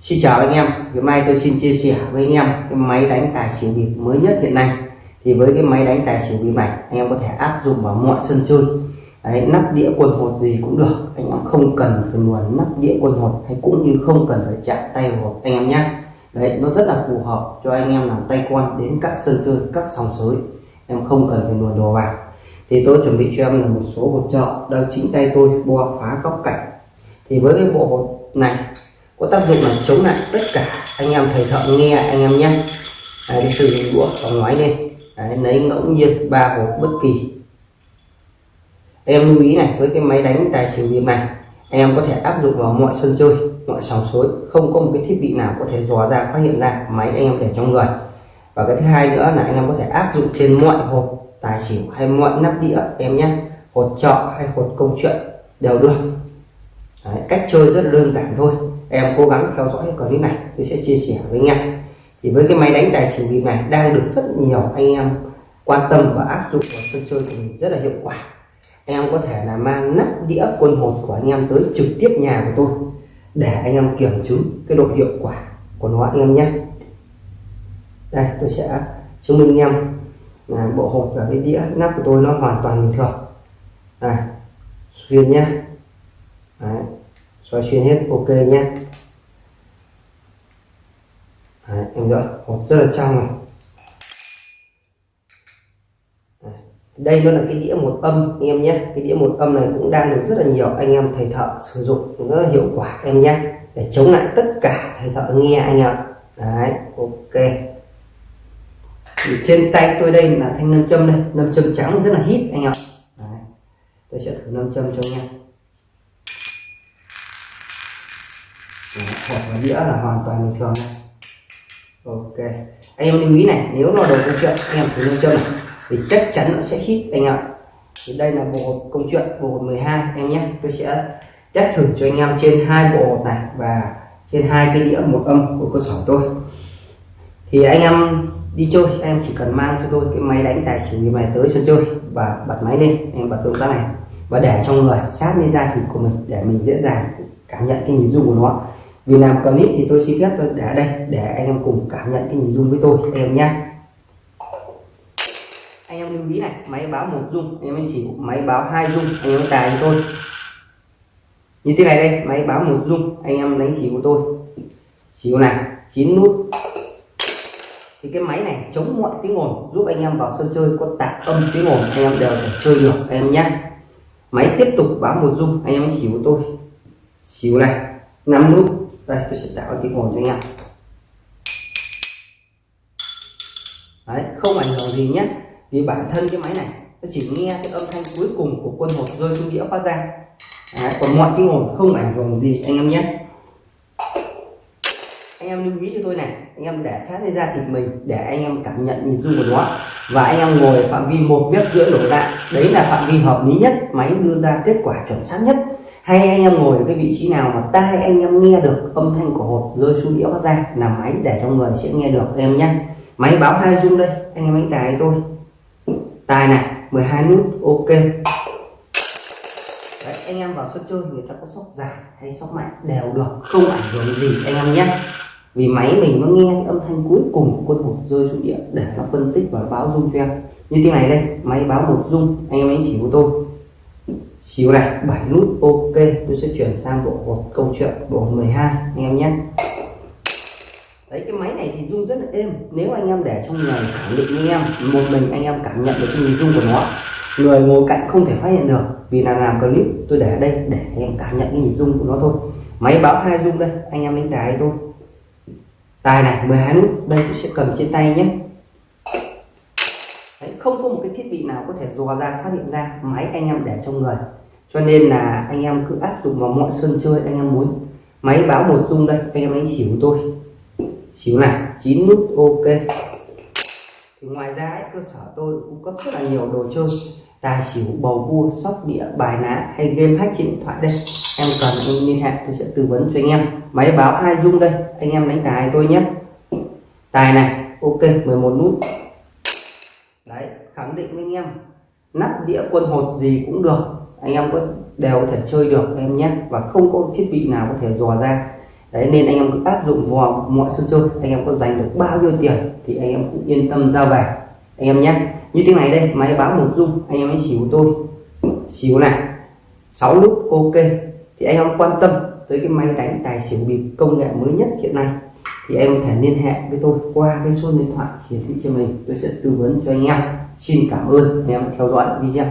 Xin chào anh em, hôm nay tôi xin chia sẻ với anh em cái máy đánh tài xỉu bịp mới nhất hiện nay. Thì với cái máy đánh tài xỉu bịp này anh em có thể áp dụng vào mọi sân chơi. Đấy, nắp đĩa quần hột gì cũng được. Anh em không cần phải nguồn nắp đĩa quần hột hay cũng như không cần phải chạm tay vào hột anh em nhé. Đấy nó rất là phù hợp cho anh em làm tay quan đến các sân chơi các sòng sới. Em không cần phải nguồn đồ vào. Thì tôi chuẩn bị cho em là một số hột trợ đang chính tay tôi bo phá góc cạnh. Thì với cái bộ hột này có tác dụng là chống lại tất cả anh em thầy thợ nghe anh em nhé đấy, cái sử dụng đũa và ngoái lên đấy, lấy ngẫu nhiên ba hộp bất kỳ. Em lưu ý này với cái máy đánh tài xỉu bịp này em có thể áp dụng vào mọi sân chơi mọi sòng suối không có một cái thiết bị nào có thể dò ra phát hiện ra máy anh em để trong người. Và cái thứ hai nữa là anh em có thể áp dụng trên mọi hộp tài xỉu hay mọi nắp đĩa em nhé. Hột trọ hay hột công chuyện đều được. Đấy, cách chơi rất là đơn giản thôi em cố gắng theo dõi cái clip này, tôi sẽ chia sẻ với anh em. Thì với cái máy đánh tài xỉu bịp này đang được rất nhiều anh em quan tâm và áp dụng vào sân chơi của mình rất là hiệu quả. Em có thể là mang nắp đĩa quân hột của anh em tới trực tiếp nhà của tôi để anh em kiểm chứng cái độ hiệu quả của nó anh em nhé. Đây, tôi sẽ chứng minh anh em là bộ hột và cái đĩa nắp của tôi nó hoàn toàn bình thường. Này xuyên nhé. Đấy xoay xuyên hết ok nhé. Đấy, em đỡ hột rất là trong này. Đây nó là cái đĩa một âm anh em nhé. Cái đĩa một âm này cũng đang được rất là nhiều anh em thầy thợ sử dụng rất là hiệu quả em nhé. Để chống lại tất cả thầy thợ nghe anh em đấy ok. Thì trên tay tôi đây là thanh nam châm đây. Nam châm trắng rất là hít anh em đấy. tôi sẽ thử nam châm cho anh em hộp và đĩa là hoàn toàn bình thường này ok. Anh em lưu ý này, nếu nó đồ câu chuyện, anh em thử nam châm này. Thì chắc chắn nó sẽ hít anh ạ thì đây là bộ hộp công chuyện, bộ hộp 12 em nhé. Tôi sẽ test thử cho anh em trên hai bộ hộp này và trên hai cái đĩa một âm của cơ sở tôi. Thì anh em đi chơi, anh em chỉ cần mang cho tôi cái máy đánh tài xỉu như này tới sân chơi và bật máy lên em bật động tác này. Và để trong người, sát lên da thịt của mình, để mình dễ dàng cảm nhận cái nhịp rung của nó vì làm clip thì tôi xin phép tôi để đây, để anh em cùng cảm nhận cái nhìn rung với tôi. Anh em nhé anh em lưu ý này, máy báo một dung anh em mới xỉu, máy báo hai dung anh em tài cho tôi. Như thế này đây, máy báo một dung anh em đánh xỉu của tôi. Xỉu này, chín nút. Thì cái máy này chống mọi tiếng ồn, giúp anh em vào sân chơi có tạp âm tiếng ồn, anh em đều thể chơi được anh em nhé máy tiếp tục báo một dung anh em xỉu của tôi. Xỉu này, năm nút đây tôi sẽ tạo tiếng ồn cho anh em đấy không ảnh hưởng gì nhé. Vì bản thân cái máy này nó chỉ nghe cái âm thanh cuối cùng của quân hột rơi xuống đĩa phát ra. Đấy, còn mọi tiếng ồn không ảnh hưởng gì anh em nhé. Anh em lưu ý cho tôi này anh em để sát lên da thịt mình để anh em cảm nhận nhịp rung của nó và anh em ngồi phạm vi một mét rưỡi đổ lại đấy là phạm vi hợp lý nhất máy đưa ra kết quả chuẩn xác nhất hay anh em ngồi ở cái vị trí nào mà tai anh em nghe được âm thanh của hột rơi xuống đĩa phát ra là máy để trong người sẽ nghe được. Em nhé. Máy báo hai rung đây anh em đánh tài tôi. Tài này 12 nút ok. Đấy, anh em vào sân chơi người ta có sóc dài hay sóc mạnh đều được không ảnh hưởng gì anh em nhé. Vì máy mình nó nghe âm thanh cuối cùng của quân hột rơi xuống địa để nó phân tích và báo rung cho em. Như thế này đây máy báo một rung anh em đánh chỉ của tôi xíu này 7 nút, ok. Tôi sẽ chuyển sang bộ một câu chuyện, bộ 12 anh em nhé. Đấy cái máy này thì rung rất là êm. Nếu anh em để trong nhà khẳng định anh em, một mình anh em cảm nhận được cái rung của nó. Người ngồi cạnh không thể phát hiện được, vì là làm clip, tôi để ở đây để anh em cảm nhận cái nhịp rung của nó thôi. Máy báo hai rung đây, anh em đánh tài tôi tài này 12 nút, đây tôi sẽ cầm trên tay nhé không có một cái thiết bị nào có thể dò ra phát hiện ra máy anh em để trong người. Cho nên là anh em cứ áp dụng vào mọi sân chơi anh em muốn. Máy báo một dung đây anh em đánh xỉu tôi. Xíu này chín nút ok. Thì ngoài ra ấy, cơ sở tôi cung cấp rất là nhiều đồ chơi. Tài xỉu bầu cua sóc đĩa bài ná hay game hack trên điện thoại đây. Em cần em liên hệ tôi sẽ tư vấn cho anh em. Máy báo hai dung đây anh em đánh tài tôi nhé. Tài này ok 11 nút đấy, khẳng định với anh em. Nắp đĩa quân hột gì cũng được. Anh em có đều có thể chơi được em nhé. Và không có thiết bị nào có thể dò ra. Đấy, nên anh em cứ áp dụng vào mọi sân chơi. Anh em có giành được bao nhiêu tiền thì anh em cũng yên tâm ra về. Anh em nhé. Như thế này đây, máy báo một dung. Anh em hãy xỉu tôi. Xỉu này. 6 nút ok. Thì anh em quan tâm tới cái máy đánh tài xỉu bịp công nghệ mới nhất hiện nay thì em có thể liên hệ với tôi qua cái số điện thoại hiển thị trên mình tôi sẽ tư vấn cho anh em. Xin cảm ơn. Anh em theo dõi video.